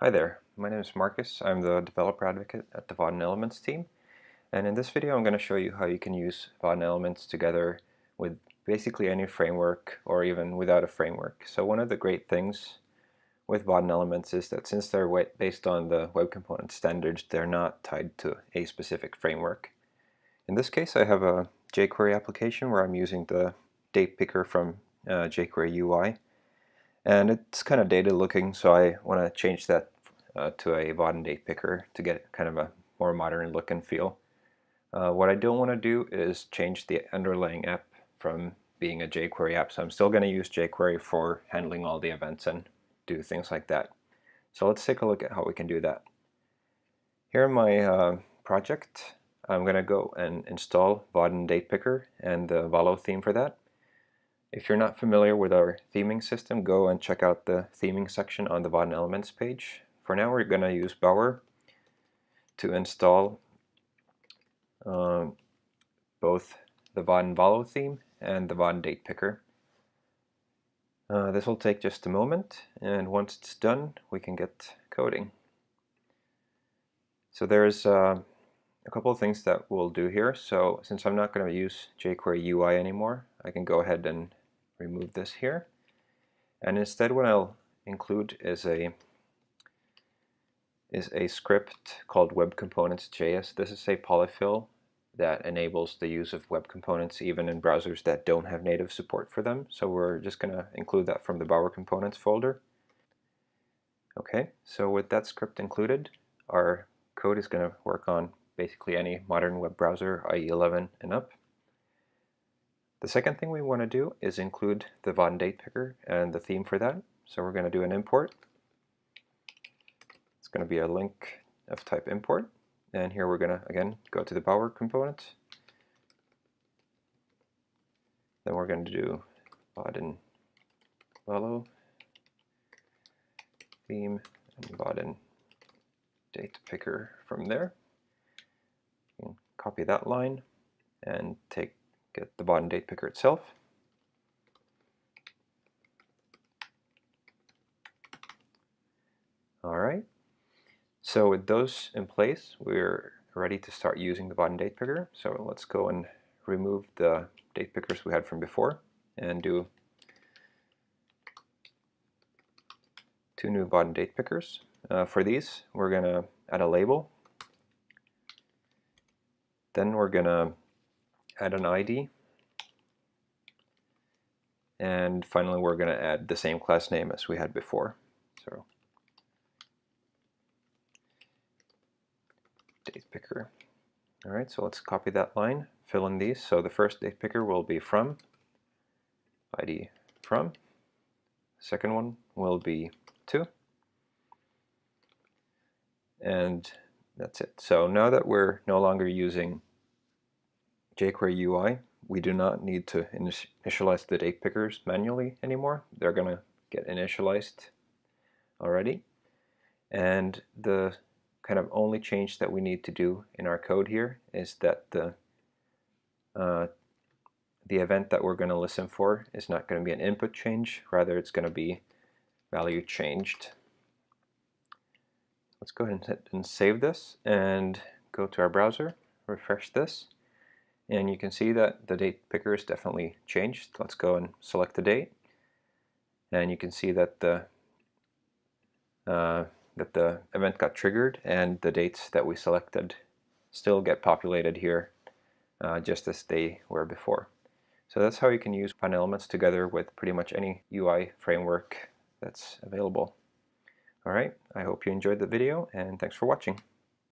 Hi there, my name is Marcus. I'm the developer advocate at the Vaadin Elements team. And in this video I'm going to show you how you can use Vaadin Elements together with basically any framework or even without a framework. So one of the great things with Vaadin Elements is that since they're based on the Web Component standards, they're not tied to a specific framework. In this case I have a jQuery application where I'm using the date picker from uh, jQuery UI and it's kind of dated looking so I want to change that uh, to a Vaadin date picker to get kind of a more modern look and feel. Uh, what I don't want to do is change the underlying app from being a jQuery app so I'm still going to use jQuery for handling all the events and do things like that. So let's take a look at how we can do that. Here in my uh, project I'm going to go and install Vaadin Date Picker and the Valo theme for that. If you're not familiar with our theming system, go and check out the theming section on the Vaadin Elements page. For now, we're going to use Bower to install um, both the Vaadin Valo theme and the Vaadin Date Picker. Uh, this will take just a moment, and once it's done, we can get coding. So there's uh, a couple of things that we'll do here. So since I'm not going to use jQuery UI anymore, I can go ahead and remove this here. And instead what I'll include is a is a script called Web Components.js. This is a polyfill that enables the use of web components even in browsers that don't have native support for them. So we're just going to include that from the Bower Components folder. Okay, so with that script included, our code is going to work on basically any modern web browser, IE 11 and up. The second thing we want to do is include the Vaadin date picker and the theme for that. So we're going to do an import. It's going to be a link of type import. And here we're going to, again, go to the Bower component. Then we're going to do Vaadin Valo theme and Vaadin date picker from there. Copy that line and take get the Vaadin date picker itself. Alright, so with those in place, we're ready to start using the Vaadin date picker. So let's go and remove the date pickers we had from before and do two new Vaadin date pickers. Uh, for these, we're going to add a label. Then we're going to add an ID. And finally, we're going to add the same class name as we had before. So date picker. All right, so let's copy that line, fill in these. So the first date picker will be from, ID from. Second one will be to. And that's it. So now that we're no longer using jQuery UI, we do not need to initialize the date pickers manually anymore. They're going to get initialized already. And the kind of only change that we need to do in our code here is that the uh, the event that we're going to listen for is not going to be an input change, rather it's going to be value changed. Let's go ahead and save this and go to our browser, refresh this. And you can see that the date picker is definitely changed. Let's go and select the date. And you can see that the uh, that the event got triggered and the dates that we selected still get populated here uh, just as they were before. So that's how you can use Vaadin Elements together with pretty much any UI framework that's available. Alright, I hope you enjoyed the video and thanks for watching.